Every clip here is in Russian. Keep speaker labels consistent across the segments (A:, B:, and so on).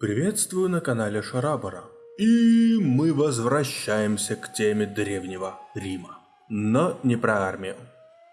A: Приветствую на канале Шарабара. И мы возвращаемся к теме Древнего Рима. Но не про армию.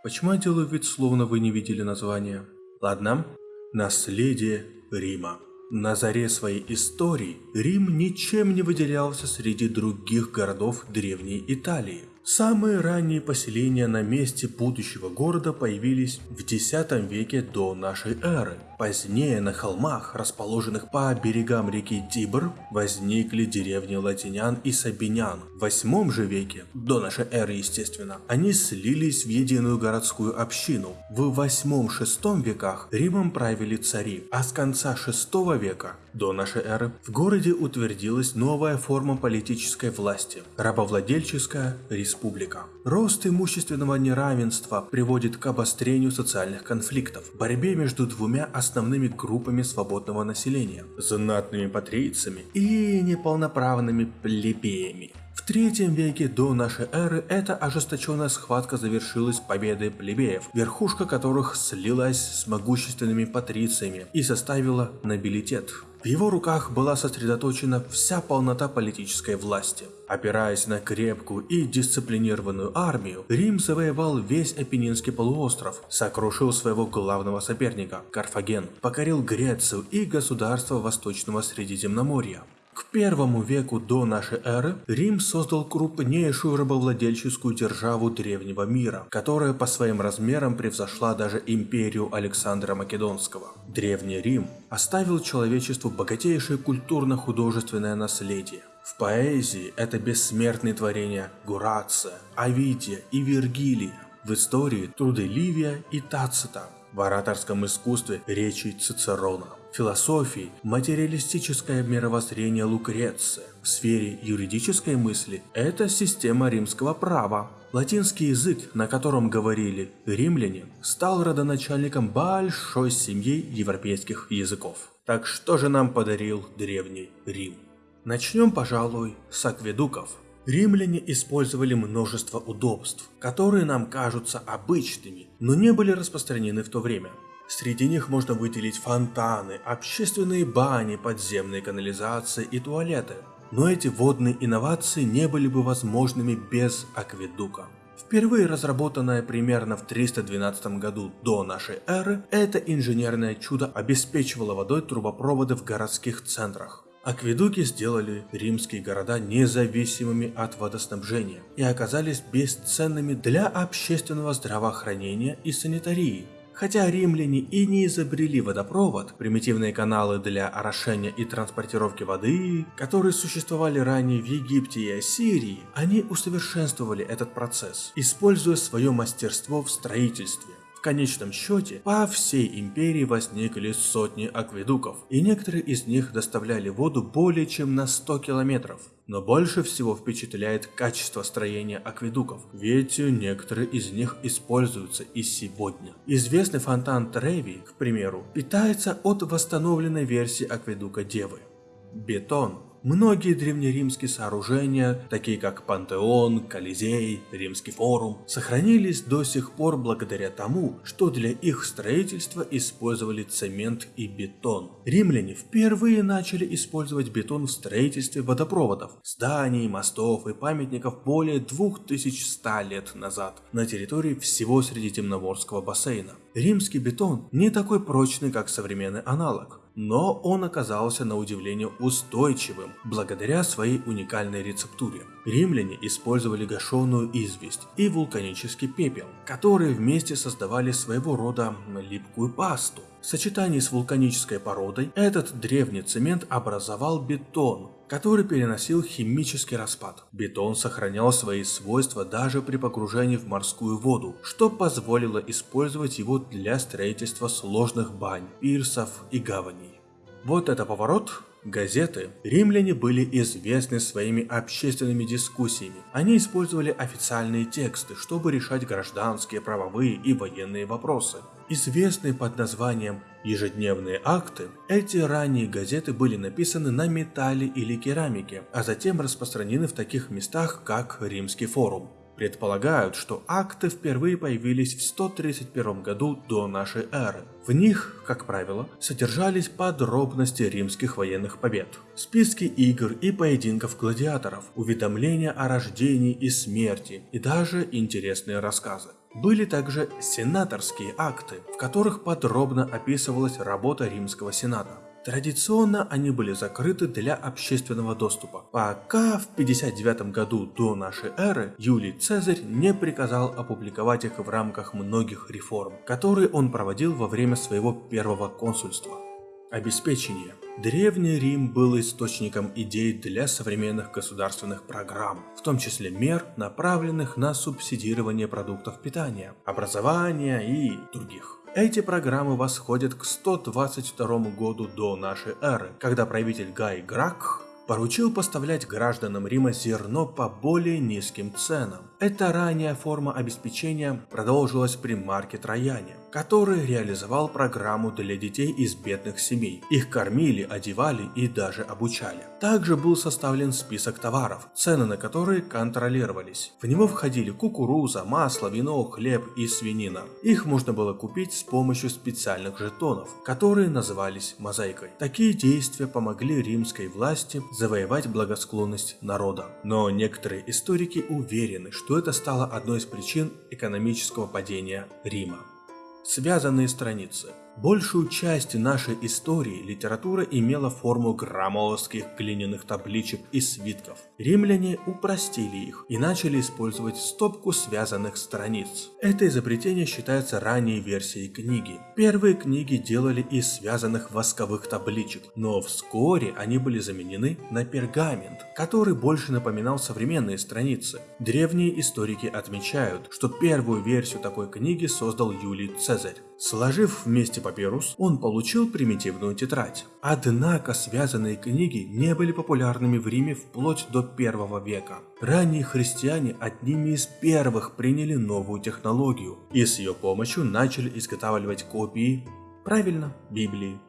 A: Почему я делаю вид, словно вы не видели название? Ладно. Наследие Рима. На заре своей истории Рим ничем не выделялся среди других городов Древней Италии. Самые ранние поселения на месте будущего города появились в X веке до нашей эры. Позднее на холмах, расположенных по берегам реки Тибр, возникли деревни латинян и сабинян. В 8 же веке, до нашей эры естественно, они слились в единую городскую общину. В 8-6 веках Римом правили цари, а с конца 6 века, до нашей эры, в городе утвердилась новая форма политической власти – рабовладельческая республика. Рост имущественного неравенства приводит к обострению социальных конфликтов, борьбе между двумя основными основными группами свободного населения – знатными патрицами и неполноправными плебеями. В третьем веке до нашей эры эта ожесточенная схватка завершилась победой плебеев, верхушка которых слилась с могущественными патрициями и составила нобилитет. В его руках была сосредоточена вся полнота политической власти. Опираясь на крепкую и дисциплинированную армию, Рим завоевал весь Апеннинский полуостров, сокрушил своего главного соперника – Карфаген, покорил Грецию и государство Восточного Средиземноморья. К первому веку до нашей эры Рим создал крупнейшую рабовладельческую державу древнего мира, которая по своим размерам превзошла даже империю Александра Македонского. Древний Рим оставил человечеству богатейшее культурно-художественное наследие. В поэзии это бессмертные творения Гурация, Овидия и Вергилия. В истории труды Ливия и Тацита. В ораторском искусстве речи Цицерона философии материалистическое мировоззрение Лукреция. В сфере юридической мысли это система римского права. Латинский язык, на котором говорили римляне, стал родоначальником большой семьи европейских языков. Так что же нам подарил древний Рим? Начнем, пожалуй, с акведуков. Римляне использовали множество удобств, которые нам кажутся обычными, но не были распространены в то время. Среди них можно выделить фонтаны, общественные бани, подземные канализации и туалеты. Но эти водные инновации не были бы возможными без акведука. Впервые разработанное примерно в 312 году до нашей эры, это инженерное чудо обеспечивало водой трубопроводы в городских центрах. Акведуки сделали римские города независимыми от водоснабжения и оказались бесценными для общественного здравоохранения и санитарии. Хотя римляне и не изобрели водопровод, примитивные каналы для орошения и транспортировки воды, которые существовали ранее в Египте и Ассирии, они усовершенствовали этот процесс, используя свое мастерство в строительстве. Конечном счете, по всей империи возникли сотни акведуков, и некоторые из них доставляли воду более чем на 100 километров. Но больше всего впечатляет качество строения акведуков, ведь некоторые из них используются и сегодня. Известный фонтан Треви, к примеру, питается от восстановленной версии акведука Девы. Бетон Многие древнеримские сооружения, такие как Пантеон, Колизей, Римский форум, сохранились до сих пор благодаря тому, что для их строительства использовали цемент и бетон. Римляне впервые начали использовать бетон в строительстве водопроводов, зданий, мостов и памятников более 2100 лет назад на территории всего Средиземноморского бассейна. Римский бетон не такой прочный, как современный аналог, но он оказался на удивление устойчивым благодаря своей уникальной рецептуре. Римляне использовали гашеную известь и вулканический пепел, которые вместе создавали своего рода липкую пасту. В сочетании с вулканической породой этот древний цемент образовал бетон, который переносил химический распад. Бетон сохранял свои свойства даже при погружении в морскую воду, что позволило использовать его для строительства сложных бань, пирсов и гаваней. Вот это поворот Газеты. Римляне были известны своими общественными дискуссиями. Они использовали официальные тексты, чтобы решать гражданские, правовые и военные вопросы. Известные под названием «Ежедневные акты», эти ранние газеты были написаны на металле или керамике, а затем распространены в таких местах, как Римский форум. Предполагают, что акты впервые появились в 131 году до нашей эры. В них, как правило, содержались подробности римских военных побед, списки игр и поединков гладиаторов, уведомления о рождении и смерти и даже интересные рассказы. Были также сенаторские акты, в которых подробно описывалась работа римского сената. Традиционно они были закрыты для общественного доступа, пока в 59 году до нашей эры Юлий Цезарь не приказал опубликовать их в рамках многих реформ, которые он проводил во время своего первого консульства. Обеспечение. Древний Рим был источником идей для современных государственных программ, в том числе мер, направленных на субсидирование продуктов питания, образования и других. Эти программы восходят к 122 году до нашей эры, когда правитель Гай Гракх поручил поставлять гражданам Рима зерно по более низким ценам. Эта ранняя форма обеспечения продолжилась при Марке Трояне который реализовал программу для детей из бедных семей. Их кормили, одевали и даже обучали. Также был составлен список товаров, цены на которые контролировались. В него входили кукуруза, масло, вино, хлеб и свинина. Их можно было купить с помощью специальных жетонов, которые назывались мозаикой. Такие действия помогли римской власти завоевать благосклонность народа. Но некоторые историки уверены, что это стало одной из причин экономического падения Рима. Связанные страницы – Большую часть нашей истории литература имела форму громоздких глиняных табличек и свитков. Римляне упростили их и начали использовать стопку связанных страниц. Это изобретение считается ранней версией книги. Первые книги делали из связанных восковых табличек, но вскоре они были заменены на пергамент, который больше напоминал современные страницы. Древние историки отмечают, что первую версию такой книги создал Юлий Цезарь. Сложив вместе папирус, он получил примитивную тетрадь. Однако связанные книги не были популярными в Риме вплоть до первого века. Ранние христиане одними из первых приняли новую технологию и с ее помощью начали изготавливать копии, правильно, Библии.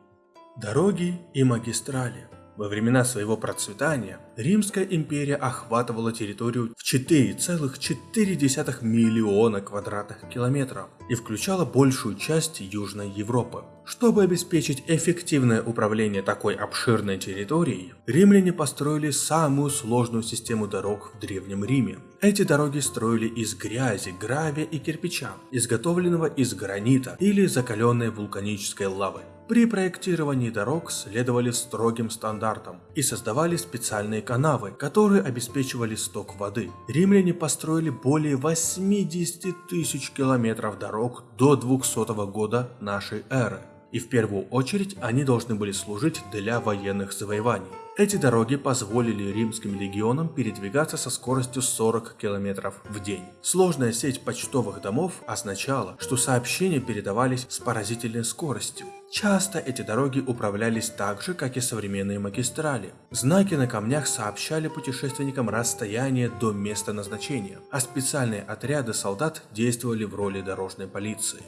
A: Дороги и магистрали во времена своего процветания Римская империя охватывала территорию в 4,4 миллиона квадратных километров и включала большую часть Южной Европы. Чтобы обеспечить эффективное управление такой обширной территорией, римляне построили самую сложную систему дорог в Древнем Риме. Эти дороги строили из грязи, гравия и кирпича, изготовленного из гранита или закаленной вулканической лавы. При проектировании дорог следовали строгим стандартам и создавали специальные канавы, которые обеспечивали сток воды. Римляне построили более 80 тысяч километров дорог до 200 года нашей эры и в первую очередь они должны были служить для военных завоеваний. Эти дороги позволили римским легионам передвигаться со скоростью 40 км в день. Сложная сеть почтовых домов означала, что сообщения передавались с поразительной скоростью. Часто эти дороги управлялись так же, как и современные магистрали. Знаки на камнях сообщали путешественникам расстояние до места назначения, а специальные отряды солдат действовали в роли дорожной полиции.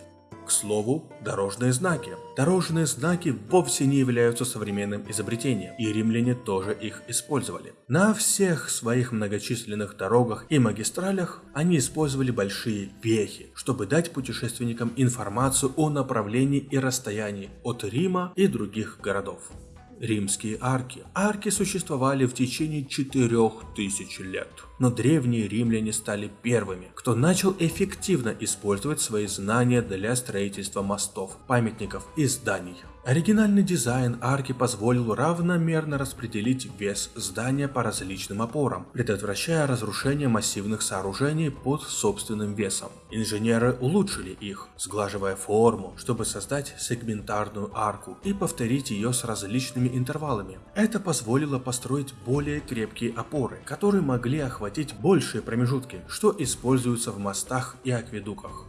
A: К слову, дорожные знаки. Дорожные знаки вовсе не являются современным изобретением, и римляне тоже их использовали. На всех своих многочисленных дорогах и магистралях они использовали большие вехи, чтобы дать путешественникам информацию о направлении и расстоянии от Рима и других городов римские арки. Арки существовали в течение 4000 лет. Но древние римляне стали первыми, кто начал эффективно использовать свои знания для строительства мостов, памятников и зданий. Оригинальный дизайн арки позволил равномерно распределить вес здания по различным опорам, предотвращая разрушение массивных сооружений под собственным весом. Инженеры улучшили их, сглаживая форму, чтобы создать сегментарную арку и повторить ее с различными интервалами. Это позволило построить более крепкие опоры, которые могли охватить большие промежутки, что используются в мостах и акведуках.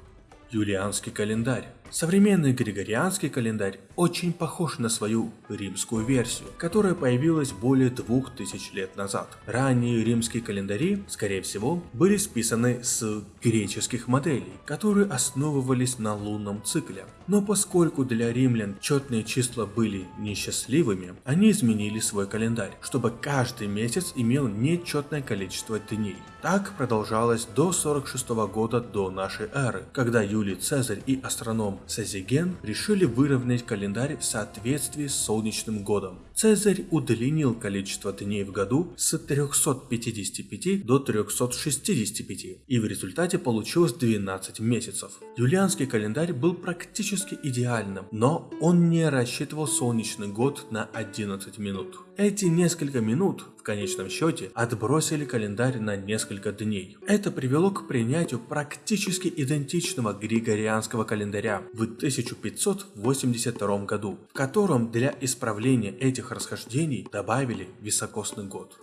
A: Юлианский календарь Современный григорианский календарь очень похож на свою римскую версию, которая появилась более двух тысяч лет назад. Ранние римские календари, скорее всего, были списаны с греческих моделей, которые основывались на лунном цикле. Но поскольку для римлян четные числа были несчастливыми, они изменили свой календарь, чтобы каждый месяц имел нечетное количество дней. Так продолжалось до 46 года до нашей эры, когда Юлий Цезарь и астроном Сезиген решили выровнять календарь в соответствии с солнечным годом. Цезарь удлинил количество дней в году с 355 до 365 и в результате получилось 12 месяцев. Юлианский календарь был практически идеальным, но он не рассчитывал солнечный год на 11 минут. Эти несколько минут в конечном счете отбросили календарь на несколько дней. Это привело к принятию практически идентичного григорианского календаря в 1582 году, в котором для исправления этих расхождений добавили високосный год.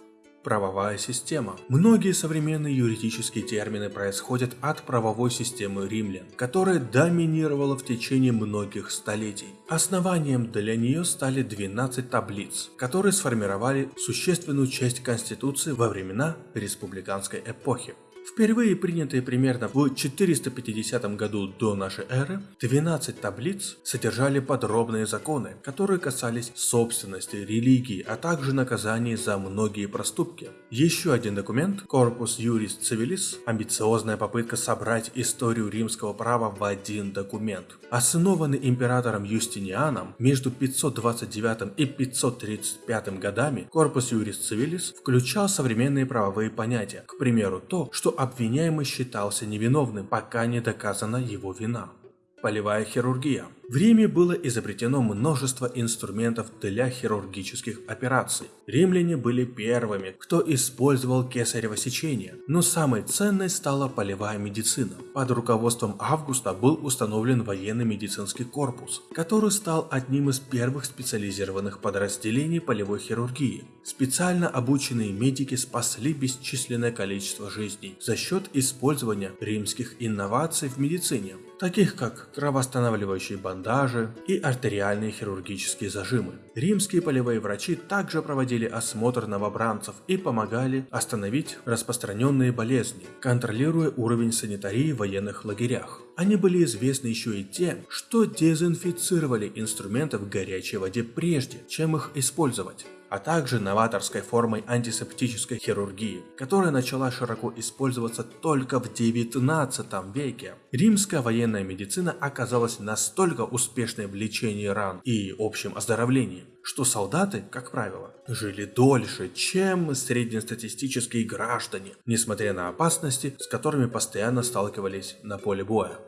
A: Правовая система. Многие современные юридические термины происходят от правовой системы римлян, которая доминировала в течение многих столетий. Основанием для нее стали 12 таблиц, которые сформировали существенную часть Конституции во времена республиканской эпохи. Впервые принятые примерно в 450 году до нашей эры, 12 таблиц содержали подробные законы, которые касались собственности, религии, а также наказаний за многие проступки. Еще один документ, Corpus Juris Civilis, амбициозная попытка собрать историю римского права в один документ. Основанный императором Юстинианом между 529 и 535 годами, Corpus Juris Civilis включал современные правовые понятия, к примеру то, что обвиняемый считался невиновным, пока не доказана его вина. Полевая хирургия. В Риме было изобретено множество инструментов для хирургических операций. Римляне были первыми, кто использовал кесарево сечение, но самой ценной стала полевая медицина. Под руководством Августа был установлен военный медицинский корпус, который стал одним из первых специализированных подразделений полевой хирургии. Специально обученные медики спасли бесчисленное количество жизней за счет использования римских инноваций в медицине, таких как кровоостанавливающие бандажи и артериальные хирургические зажимы. Римские полевые врачи также проводили осмотр новобранцев и помогали остановить распространенные болезни, контролируя уровень санитарии в военных лагерях. Они были известны еще и тем, что дезинфицировали инструменты в горячей воде прежде, чем их использовать а также новаторской формой антисептической хирургии, которая начала широко использоваться только в 19 веке. Римская военная медицина оказалась настолько успешной в лечении ран и общем оздоровлении, что солдаты, как правило, жили дольше, чем среднестатистические граждане, несмотря на опасности, с которыми постоянно сталкивались на поле боя.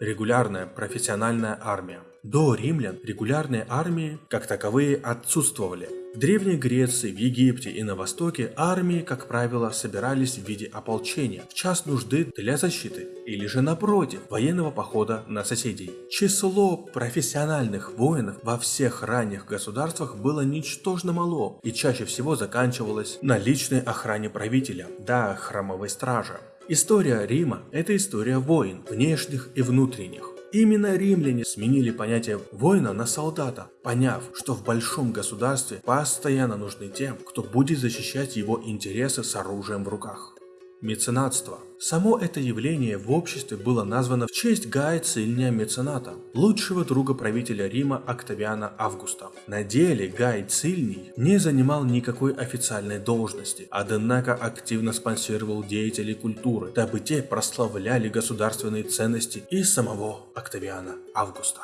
A: Регулярная профессиональная армия. До римлян регулярные армии, как таковые, отсутствовали. В Древней Греции, в Египте и на Востоке армии, как правило, собирались в виде ополчения, в час нужды для защиты, или же напротив, военного похода на соседей. Число профессиональных воинов во всех ранних государствах было ничтожно мало и чаще всего заканчивалось на личной охране правителя, да храмовой стражи. История Рима – это история войн, внешних и внутренних. Именно римляне сменили понятие воина на солдата, поняв, что в большом государстве постоянно нужны тем, кто будет защищать его интересы с оружием в руках. Меценатство. Само это явление в обществе было названо в честь Гая Цильния Мецената, лучшего друга правителя Рима Октавиана Августа. На деле Гай Цильний не занимал никакой официальной должности, однако активно спонсировал деятелей культуры, дабы те прославляли государственные ценности и самого Октавиана Августа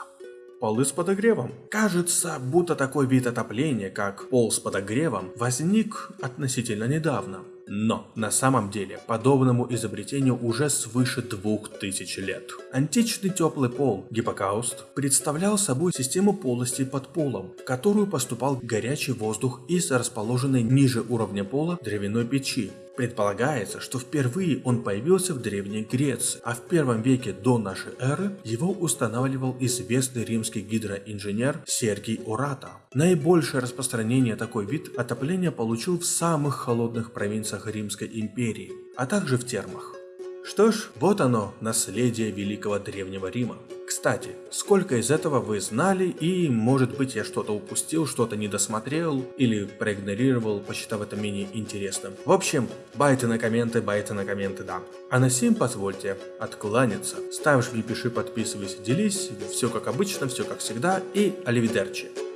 A: полы с подогревом. Кажется, будто такой вид отопления, как пол с подогревом, возник относительно недавно. Но на самом деле подобному изобретению уже свыше двух тысяч лет. Античный теплый пол гиппокауст представлял собой систему полостей под полом, в которую поступал горячий воздух из расположенной ниже уровня пола дровяной печи. Предполагается, что впервые он появился в Древней Греции, а в первом веке до нашей эры его устанавливал известный римский гидроинженер Сергий Урата. Наибольшее распространение такой вид отопления получил в самых холодных провинциях Римской империи, а также в термах. Что ж, вот оно, наследие великого древнего Рима. Кстати, сколько из этого вы знали и может быть я что-то упустил, что-то не досмотрел или проигнорировал, посчитав это менее интересным. В общем, байты на комменты, байты на комменты, да. А на сим позвольте откланяться. Ставишь, пиши, подписывайся, делись, все как обычно, все как всегда и аливидерчи.